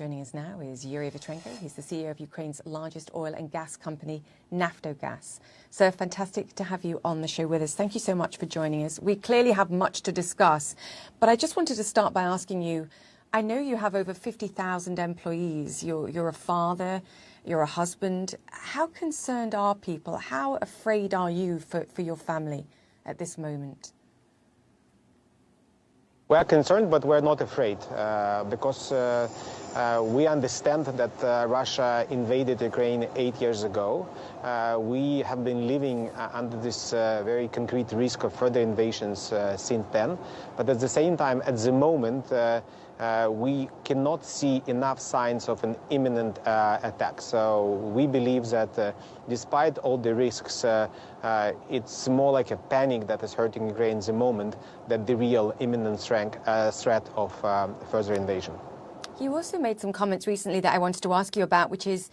Joining us now is Yuri Vitrenko. He's the CEO of Ukraine's largest oil and gas company, Naftogaz. So fantastic to have you on the show with us. Thank you so much for joining us. We clearly have much to discuss, but I just wanted to start by asking you, I know you have over 50,000 employees. You're, you're a father, you're a husband. How concerned are people? How afraid are you for, for your family at this moment? We're concerned, but we're not afraid uh, because uh, uh, we understand that uh, Russia invaded Ukraine eight years ago. Uh, we have been living uh, under this very concrete risk of further invasions since then. But at the same time, at the moment, uh, we cannot see enough signs of an imminent uh, attack. So we believe that uh, despite all the risks, uh, uh, it's more like a panic that is hurting Ukraine at the moment than the real imminent uh, threat of um, further invasion. You also made some comments recently that I wanted to ask you about, which is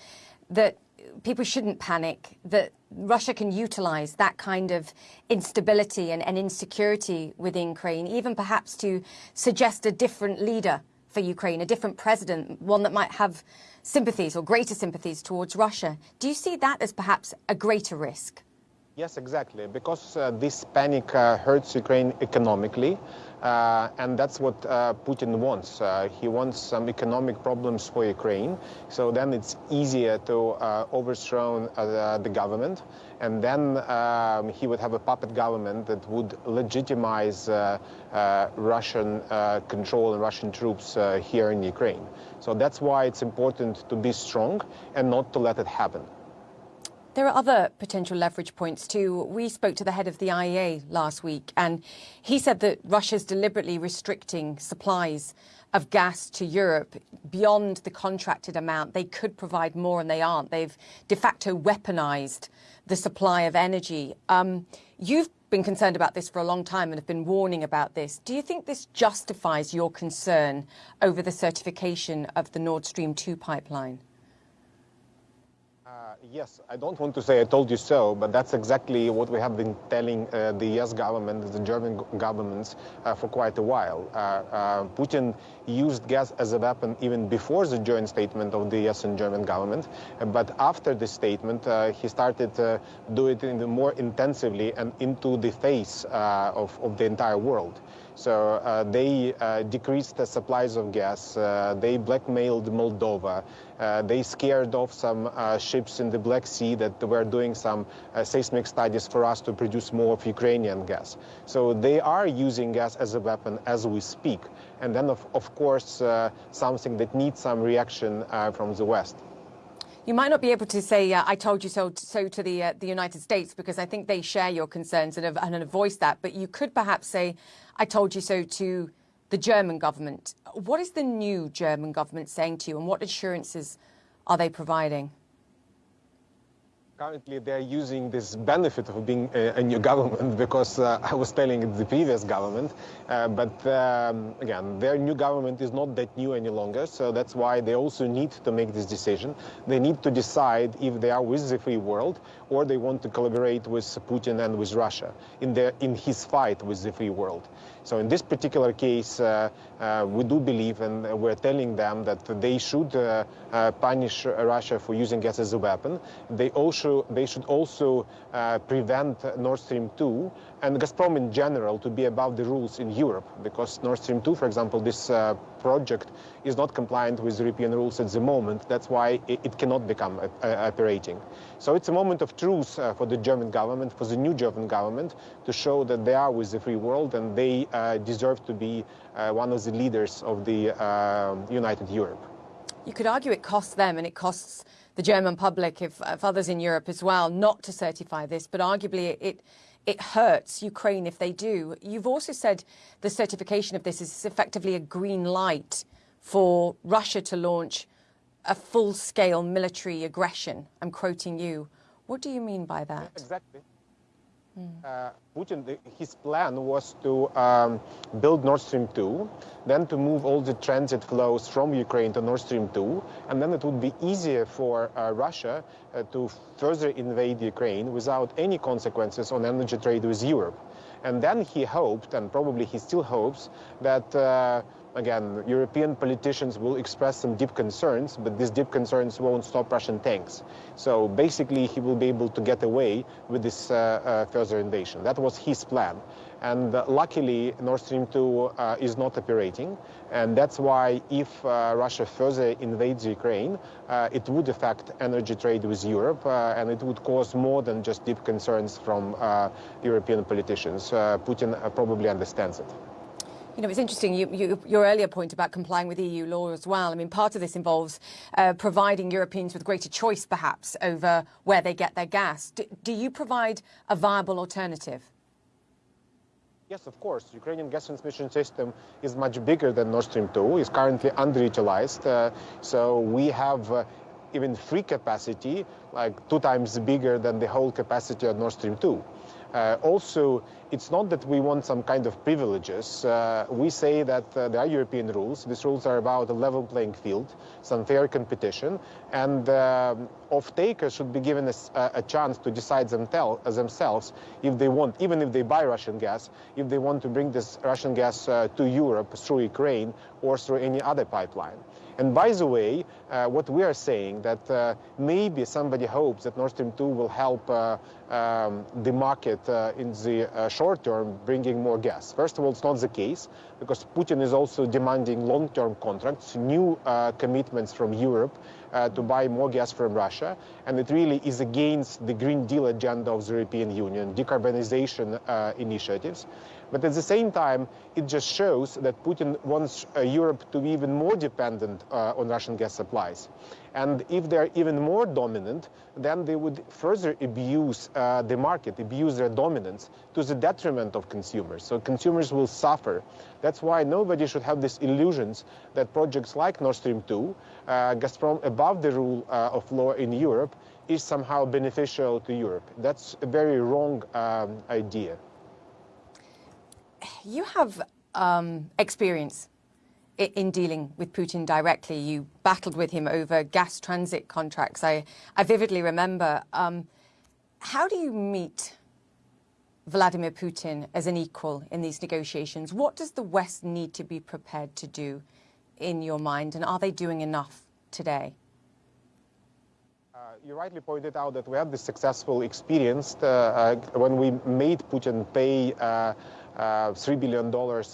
that people shouldn't panic, that Russia can utilize that kind of instability and, and, insecurity within Ukraine, even perhaps to suggest a different leader for Ukraine, a different president, one that might have sympathies or greater sympathies towards Russia. Do you see that as perhaps a greater risk? Yes, exactly, because uh, this panic uh, hurts Ukraine economically. Uh, and that's what uh, Putin wants. Uh, he wants some economic problems for Ukraine. So then it's easier to uh, overthrow uh, the government. And then um, he would have a puppet government that would legitimize Russian control and Russian troops here in Ukraine. So that's why it's important to be strong and not to let it happen. There are other potential leverage points too. We spoke to the head of the IEA last week, and he said that Russia's deliberately restricting supplies of gas to Europe beyond the contracted amount. They could provide more, and they aren't. They've de facto weaponized the supply of energy. Um, you've been concerned about this for a long time and have been warning about this. Do you think this justifies your concern over the certification of the Nord Stream 2 pipeline? Yes, I don't want to say I told you so, but that's exactly what we have been telling uh, the US government, the German governments uh, for quite a while. Uh, uh, Putin used gas as a weapon even before the joint statement of the US and German government, but after the statement, uh, he started to do it more intensively and into the face uh, of, of the entire world. So uh, they uh, decreased the supplies of gas. Uh, they blackmailed Moldova. They scared off some ships in the Black Sea that were doing some seismic studies for us to produce more of Ukrainian gas. So they are using gas as a weapon as we speak. And then, of, of course, something that needs some reaction from the West. You might not be able to say, uh, I told you so, so to the, uh, the United States, because I think they share your concerns and have, and have voiced that. But you could perhaps say, I told you so to the German government. What is the new German government saying to you, and what assurances are they providing? Currently, they're using this benefit of being a, new government because uh, I was telling it the previous government. Uh, but um, again, their new government is not that new any longer. So that's why they also need to make this decision. They need to decide if they are with the free world or they want to collaborate with Putin and with Russia in, their, in his fight with the free world. So in this particular case, uh, uh, we do believe, and we're telling them that they should uh, punish Russia for using gas as a weapon. They also they should also prevent Nord Stream 2 and Gazprom in general to be above the rules in Europe, because Nord Stream 2, for example, this project is not compliant with European rules at the moment. That's why it, cannot become operating. So it's a moment of truth uh, for the German government, for the new German government, to show that they are with the free world and they uh, deserve to be uh, one of the leaders of the uh, United Europe. You could argue it costs them and it costs the German public, if, if others in Europe as well, not to certify this, but arguably it it hurts Ukraine if they do. You've also said the certification of this is effectively a green light for Russia to launch a full-scale military aggression. I'm quoting you. What do you mean by that? Exactly. Uh, Putin, the, his plan was to um, build Nord Stream 2, then to move all the transit flows from Ukraine to Nord Stream 2, and then it would be easier for uh, Russia uh, to further invade Ukraine without any consequences on energy trade with Europe. And then he hoped, and probably he still hopes, that again, European politicians will express some deep concerns, but these deep concerns won't stop Russian tanks. So basically, he will be able to get away with this uh, uh, further invasion. That was his plan. And uh, luckily, Nord Stream 2 uh, is not operating. And that's why if uh, Russia further invades Ukraine, uh, it would affect energy trade with Europe, and it would cause more than just deep concerns from European politicians. Putin probably understands it. You know, it's interesting, you, you, your earlier point about complying with EU law as well. I mean, part of this involves uh, providing Europeans with greater choice, perhaps, over where they get their gas. D do you provide a viable alternative? Yes, of course. Ukrainian gas transmission system is much bigger than Nord Stream 2. It's currently underutilized. Uh, so we have uh, even free capacity, like two times bigger than the whole capacity of Nord Stream 2. Uh, also, it's not that we want some kind of privileges. Uh, we say that uh, there are European rules. These rules are about a level playing field, some fair competition, and uh, off-takers should be given a, a chance to decide themselves if they want, even if they buy Russian gas, if they want to bring this Russian gas uh, to Europe through Ukraine or through any other pipeline. And by the way, uh, what we are saying that uh, maybe somebody hopes that Nord Stream 2 will help uh, um, the market uh, in the uh, short term, bringing more gas. First of all, it's not the case because Putin is also demanding long-term contracts, new uh, commitments from Europe to buy more gas from Russia. And it really is against the Green Deal agenda of the European Union, decarbonization initiatives. But at the same time, it just shows that Putin wants uh, Europe to be even more dependent uh, on Russian gas supplies. And if they're even more dominant, then they would further abuse uh, the market, abuse their dominance to the detriment of consumers. So consumers will suffer. That's why nobody should have these illusions that projects like Nord Stream 2, uh, Gazprom above the rule uh, of law in Europe, is somehow beneficial to Europe. That's a very wrong um, idea you have um, experience in dealing with Putin directly. You battled with him over gas transit contracts. I, I vividly remember. Um, how do you meet Vladimir Putin as an equal in these negotiations? What does the West need to be prepared to do in your mind, and are they doing enough today? Uh, you rightly pointed out that we had this successful experience uh, uh, when we made Putin pay uh, uh, $3 billion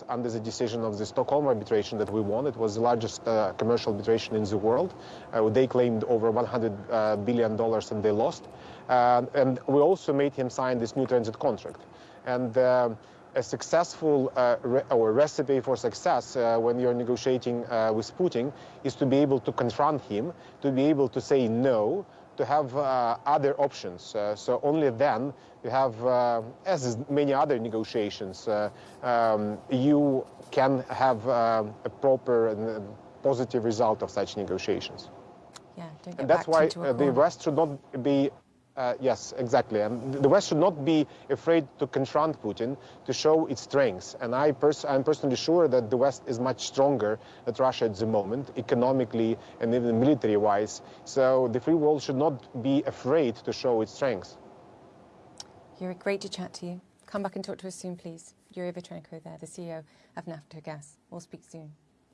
under the decision of the Stockholm arbitration that we won. It was the largest uh, commercial arbitration in the world. Uh, they claimed over $100 uh, billion and they lost. Uh, and we also made him sign this new transit contract. And uh, a successful re or recipe for success when you're negotiating with Putin is to be able to confront him, to be able to say no, to have uh, other options. Uh, so only then you have, uh, as many other negotiations, uh, um, you can have uh, a proper and positive result of such negotiations. Yeah, and that's why the West should not be uh, yes, exactly. And the West should not be afraid to confront Putin, to show its strengths. And I I'm personally sure that the West is much stronger than Russia at the moment, economically and even military-wise. So the free world should not be afraid to show its strengths. Yuri, great to chat to you. Come back and talk to us soon, please. Yuri Vitrenko there, the CEO of Naftogaz. We'll speak soon.